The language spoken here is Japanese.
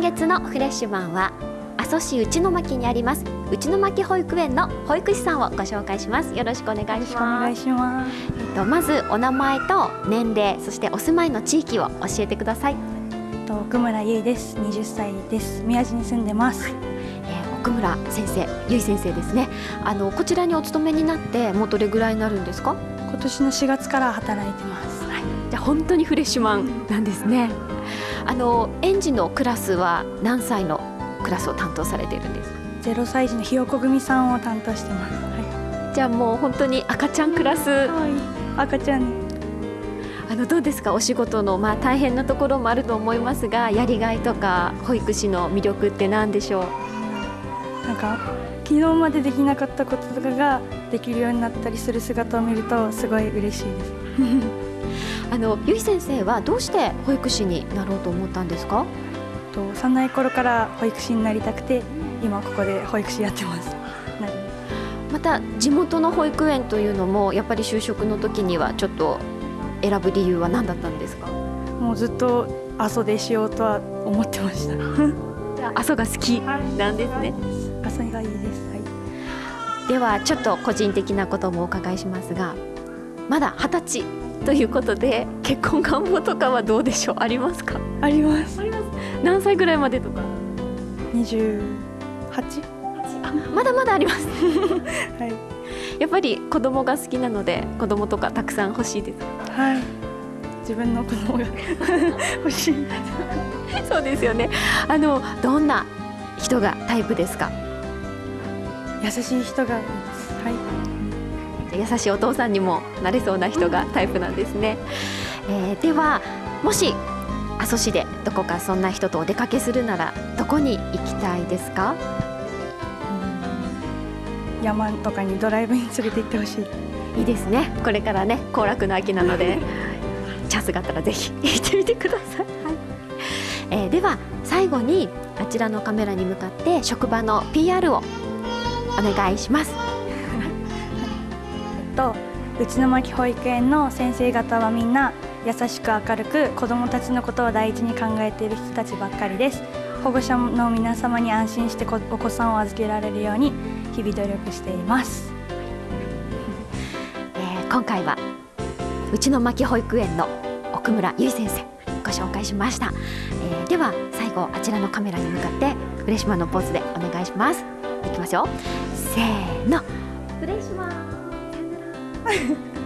日のフレッシュマンは阿蘇市内巻にあります内巻保育園の保育士さんをご紹介しますよろしくお願いします。えっとまずお名前と年齢そしてお住まいの地域を教えてください、と奥村優です。20歳です。宮地に住んでます。えー奥村先生ゆい先生ですねあのこちらにお勤めになってもうどれぐらいになるんですか？今年の4月から働いてます。はい。じゃあ本当にフレッシュマンなんですねあの園児のクラスは何歳のクラスを担当されているんですか？0歳児のひよこ組さんを担当してます。はじゃあもう本当に赤ちゃんクラス赤ちゃん。あのどうですか？お仕事のまあ大変なところもあると思いますがやりがいとか保育士の魅力って何でしょう？なんか昨日までできなかったこととかができるようになったりする姿を見るとすごい嬉しいです。あのゆい先生はどうして保育士になろうと思ったんですか？と幼い頃から保育士になりたくて今ここで保育士やってます。な また地元の保育園というのもやっぱり就職の時にはちょっと選ぶ理由は何だったんですか？もうずっと阿蘇でしようとは思ってました。阿蘇が好きなんですね阿蘇がいいです。はい。ではちょっと個人的なこともお伺いしますがまだ二十歳ということで結婚願望とかはどうでしょう？ありますか？あります。何歳ぐらいまでとか？二十八？あまだまだあります はい。やっぱり子供が好きなので子供とかたくさん欲しいですはい。自分の子供が 欲しい。そうですよねあのどんな人がタイプですか？優しい人が。はい。優しいお父さんにもなれそうな人がタイプなんですね、えーではもし阿蘇市でどこかそんな人とお出かけするならどこに行きたいですか？山とかにドライブに連れて行ってほしい。いいですね。これからね行楽の秋なので チャンスがあったらぜひ行ってみてください、えーでは最後にあちらのカメラに向かって職場の PR をお願いしますえっと内の巻保育園の先生方はみんな優しく明るく子どもたちのことを第一に考えている人たちばっかりです。保護者の皆様に安心してお子さんを預けられるように日々努力しています。えー今回はうちの牧保育園の奥村由衣先生ご紹介しました、えーでは最後あちらのカメラに向かってフレッシュマンのポーズでお願いします。いきますよ。せーの。フレッシュマン Bye.